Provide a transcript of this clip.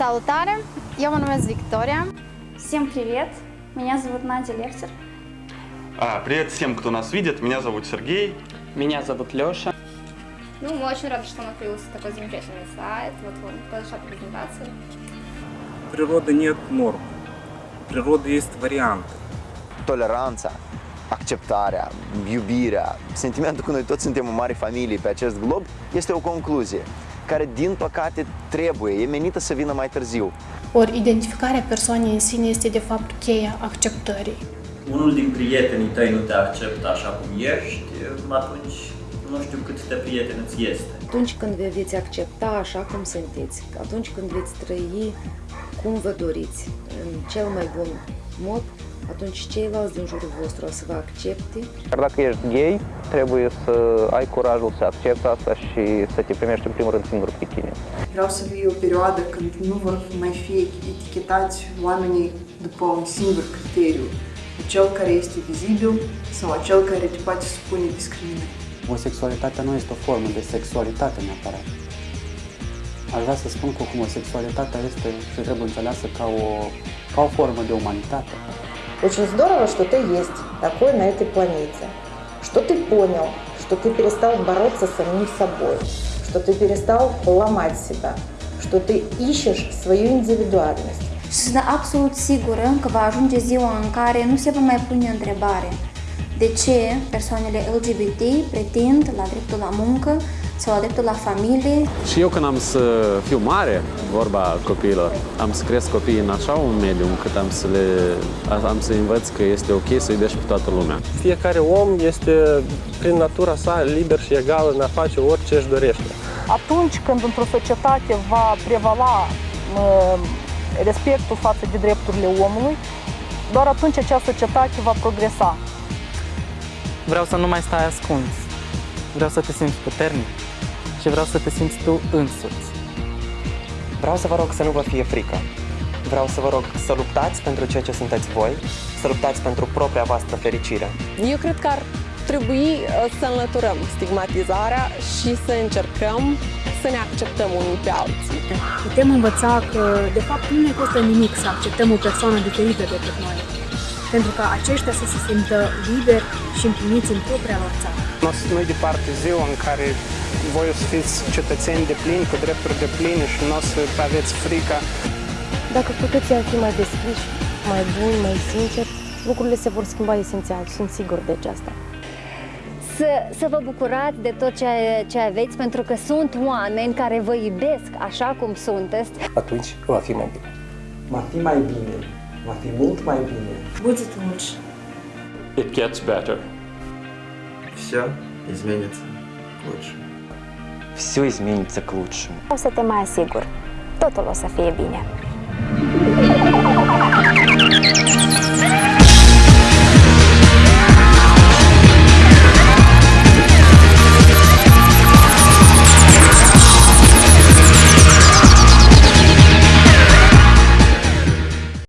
Salutare! Eu mă numesc Victoria. Всем привет! Меня зовут Надя Лехтер. А, привет всем, кто нас видит. Меня зовут Сергей. Меня зовут Леша. Ну, мы очень рады, что накрылся такой замечательный сайт. Вот он, произошла презентация. Природы нет норм. Природы есть варианты. toleranța, acceptarea, iubirea, sentimentul că noi toți suntem o mare familie pe acest glob, este o concluzie care, din păcate, trebuie, e menită să vină mai târziu. Ori identificarea persoanei în sine este de fapt cheia acceptării. unul din prietenii tăi nu te acceptă așa cum ești, atunci nu știu cât de prieten îți este. Atunci când vă veți accepta așa cum sunteți, atunci când veți trăi cum vă doriți, în cel mai bun mod, atunci ceilalți din jurul vostru o să vă accepte. Dar dacă ești gay, trebuie să ai curajul să accepti asta și să te primești în primul rând singur pe tine. Vreau să fie o perioadă când nu vor mai fi etichetați oamenii după un singur criteriu, cel care este vizibil sau acel care te poate supune discriminării. Homosexualitatea nu este o formă de sexualitate neapărat. Aș vrea să spun că homosexualitatea este și trebuie înțeleasă ca o, ca o formă de umanitate. Очень здорово, что ты есть такой на этой планете, что ты понял, что ты перестал бороться с самим собой, что ты перестал ломать себя, что ты ищешь свою индивидуальность. Sunt absolut sigură că va ajunge ziua în care nu se va mai pune întrebare de ce persoanele LGBT pretind la dreptul sau la dreptul la familie. Și eu când am să fiu mare, vorba copiilor, am să cresc copiii în așa un mediu încât am să le am să învăț că este ok să iubești pe toată lumea. Fiecare om este prin natura sa liber și egal în a face orice își dorește. Atunci când într-o societate va prevala respectul față de drepturile omului, doar atunci acea societate va progresa. Vreau să nu mai stai ascuns. Vreau să te simți puternic și vreau să te simți tu însuți. Vreau să vă rog să nu vă fie frică. Vreau să vă rog să luptați pentru ceea ce sunteți voi, să luptați pentru propria voastră fericire. Eu cred că ar trebui să înlăturăm stigmatizarea și să încercăm să ne acceptăm unii pe alții. Putem învăța că, de fapt, nu ne costă nimic să acceptăm o persoană diferită decât noi, pentru ca aceștia să se simtă liberi și împliniți în propria lor țară. Nu-i departe ziua în care voi o să fiți cetățeni de plini, cu drepturi de pline și nu o să aveți frica. Dacă cu toții am fi mai deschiși, mai buni, mai sinceri, lucrurile se vor schimba esențial, sunt sigur de aceasta. Să, să vă bucurați de tot ce, ce aveți, pentru că sunt oameni care vă iubesc așa cum sunteți. Atunci va fi mai bine. Va fi mai bine, va fi mult mai bine. Будет лучше. It gets better. все изменится к лучшему. Все изменится к лучшему. Să te mai asigur, totul o să.